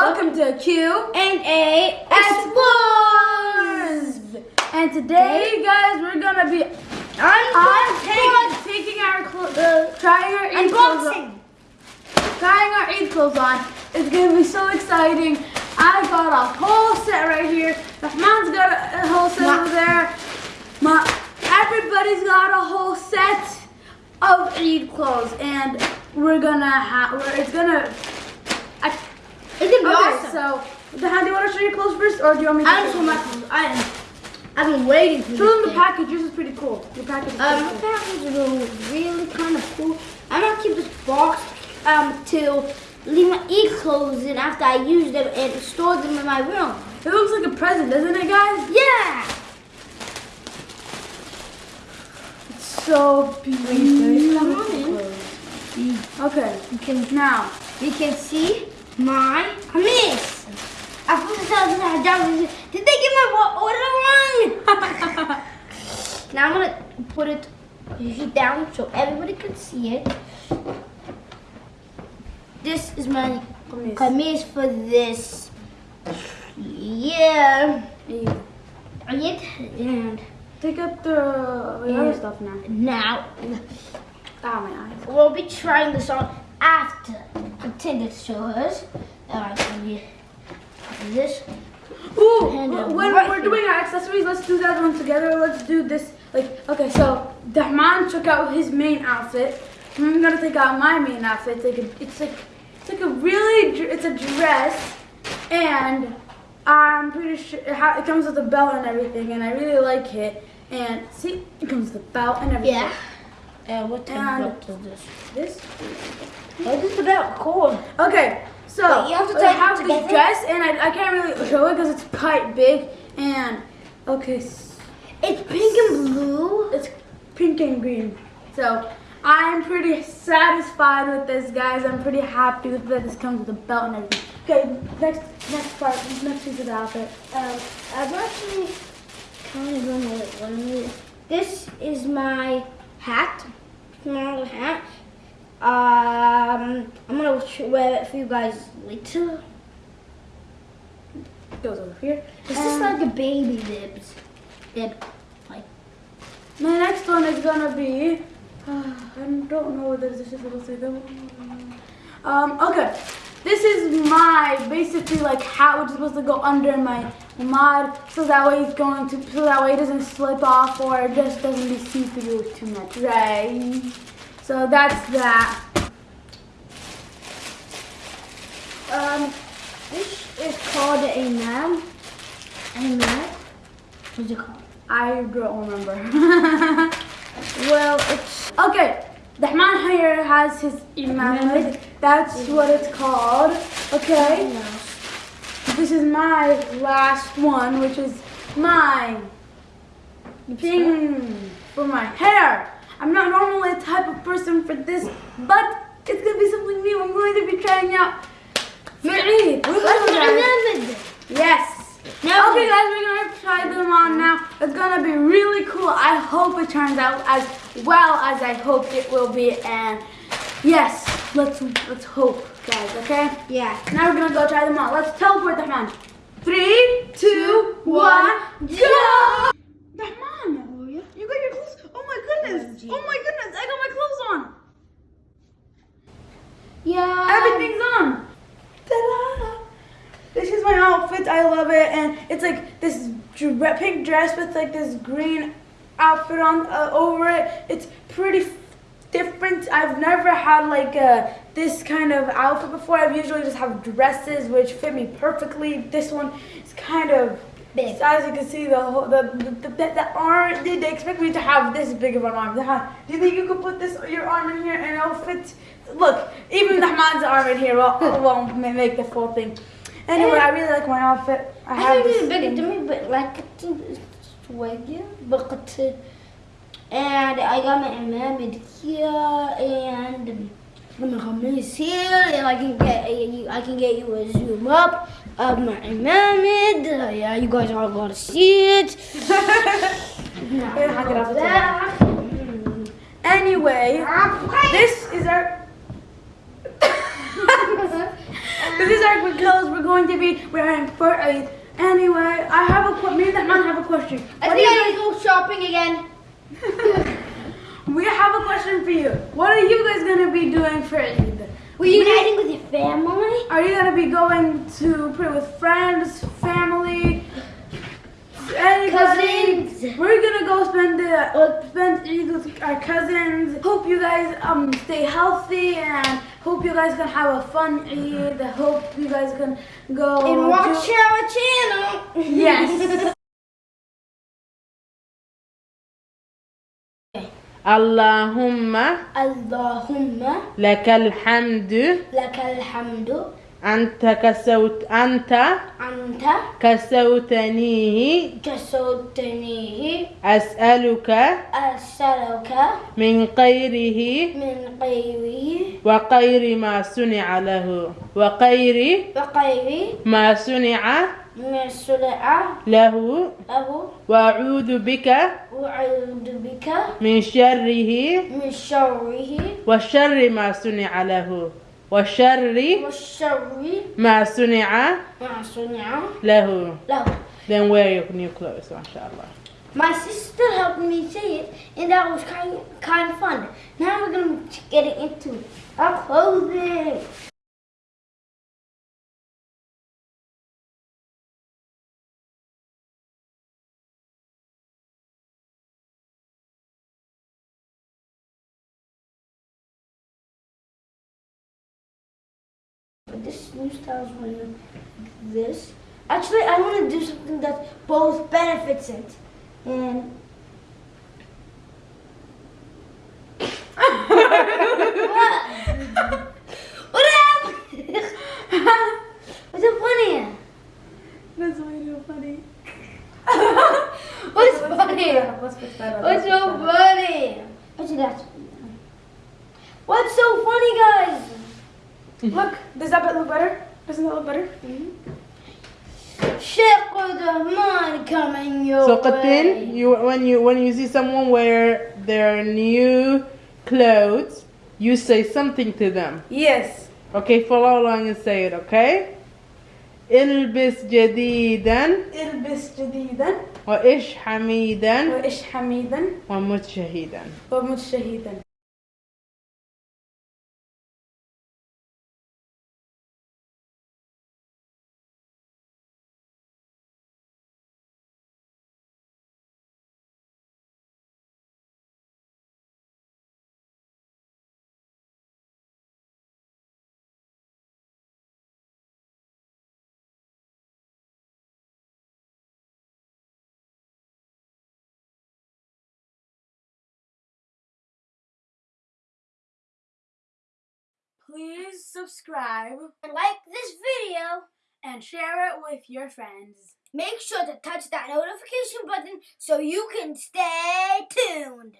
Welcome to Q and A Explores. And today, guys, we're gonna be Unboxing. taking, our clothes, trying our Eid clothes on. Unboxing. Trying our Eid clothes on. It's gonna be so exciting. I got a whole set right here. Rahman's got a, whole set Ma- over there. Ma, everybody's got a whole set of Eid clothes, and we're gonna have. We're it's gonna. I, It's gonna be Okay, awesome. so do you want to show your clothes first, or do you want me to? I just want my clothes. I am. I've been waiting for Show them this the package. Yours is pretty cool. Your package is Um, pretty cool. package is really, kind of cool. I'm gonna keep this box um to leave my e clothes in after I use them and store them in my room. It looks like a present, doesn't it, guys? Yeah. It's so beautiful. Okay, You can now you can see my kameez. I put this out and down. Did they get my order wrong? now I'm gonna put it down so everybody can see it. This is my Kameez. kameez for this year. Eid. It and take up the, the other stuff now. now Ah, my eyes. we'll be trying this on after continue to show us. Alright, so we this. Ooh, And, when right we're here. doing our accessories, let's do that one together. Let's do this. Like, okay, so Dahman took out his main outfit. I'm gonna take out my main outfit. It's like a, it's like, it's like a really, it's a dress, and I'm pretty sure it, ha- it comes with a belt and everything, and I really like it. And see, it comes with a belt and everything. Yeah. Uh, what type And- of belt is this? This. What is belt called? Okay, so Wait, you have to I take it have this dress, and I, I can't really show it because it's quite big. And okay. It's pink and blue. It's pink and green. So I'm pretty satisfied with this, guys. I'm pretty happy with that. This comes with a belt and everything. Okay, next next part, next piece of the outfit. Um, I've actually kind of know what it is. This is my hat, small hat. Um, I'm gonna wear it for you guys later. It goes over here. This is like a baby bibs. Bib. Like, my next one is gonna be. I don't know what this is supposed to go. Um. Okay. This is my basically like hat, which is supposed to go under my mod, so that way it's going to, so that way it doesn't slip off or it just doesn't be see through too much, right? So that's that. um, this is called a man. A. What's it called? I don't remember. Well, it's okay, the Dahman here has his imam. That's what it's called. Okay, this is my last one, which is my thing for my hair. I'm not normally a type of person for this, but it's gonna be something new. I'm going to be trying out for Eid. Look at that. Remember. Yes. Now- okay, guys, we're gonna try them on now. It's gonna be really cool. I hope it turns out as well as I hope it will be. And yes, let's let's hope, guys. Okay. Yeah. Now we're gonna go try them on. Let's teleport Dahman. Three, two, one, go! Dahman, you got your clothes. Oh my goodness. Oh my goodness. I got my clothes on. Yeah. Everything's on. Ta-da! This is my outfit. I love it, and it's like this pink dress with like this green outfit on uh, over it. It's pretty different. I've never had like uh, this kind of outfit before. I've usually just have dresses which fit me perfectly. This one is kind of Big. As you can see, the whole the the, the, the, arm. They, they expect me to have this big of an arm. Do you think you could put this your arm in here and it'll fit? Look, even Dahman's arm in here won't, won't make the full thing. Anyway, I really like my outfit. I I have think this. it's bigger to me, but like it's swaggy, but and I got my imam here and my kameez here, and I can get I can get you a zoom up of my imam. Yeah, you guys are gonna see it. Now, Here, hang it up. that. Anyway, this is our. This is our because we're going to be wearing for Eid. Anyway, I have a me and that man have a question. I What think I need to go shopping again. You- we have a question for you. What are you guys gonna be doing for Eid? Reuniting with your family? Are you gonna be going to pray with friends, family, anybody? Cousins. We're gonna go spend the uh, spend Eid with our cousins. Hope you guys um stay healthy and hope you guys can have a fun Eid. Hope you guys can go And watch our channel. Yes. اللهم اللهم لك الحمد. لك الحمد. أنت كسوت أنت أنت كسوتنيه. كسوتنيه. أسألك أسألك من خيره. من غيره وخير ما صنع له. وخير صنع ما صنع له له وأعوذ بك وأعوذ بك من شره من شره وشر ما صنع له وشر والشر ما صنع ما صنع له له Then wear your new clothes, mashallah. My sister helped me say it, and that was kind kind of fun. Now we're gonna be getting into our clothing. But this new style's running like this. Actually, I want to do something that both benefits it. And what? what happened? What's so funny? That's way too funny. What's funny? Let's fix. What's so funny? What's so funny, guys? Look, does that bit look better? Doesn't that look better? Sheikh Rahman coming your So way. Qatin, you when you when you see someone wear their new clothes, you say something to them. Yes. Okay, follow along and say it, okay? البس جديدا البس جديدا وإش حميدا وإش حميدا ومت شهيدا ومت شهيدا Please subscribe And like this video. and share it with your friends. Make sure to touch that notification button so you can stay tuned.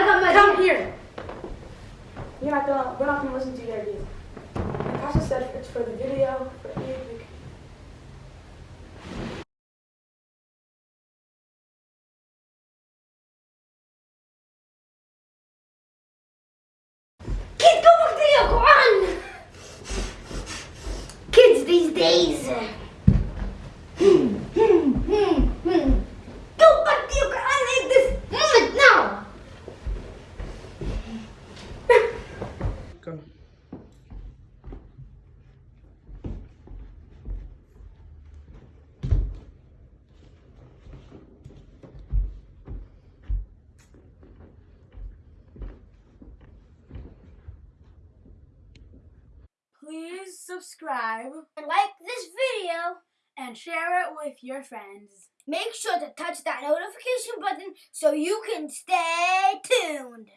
Got my Come here. You're not gonna. We're not gonna listen to your ideas. Pastor said it's for the video. For subscribe, and like this video, and share it with your friends. Make sure to touch that notification button so you can stay tuned.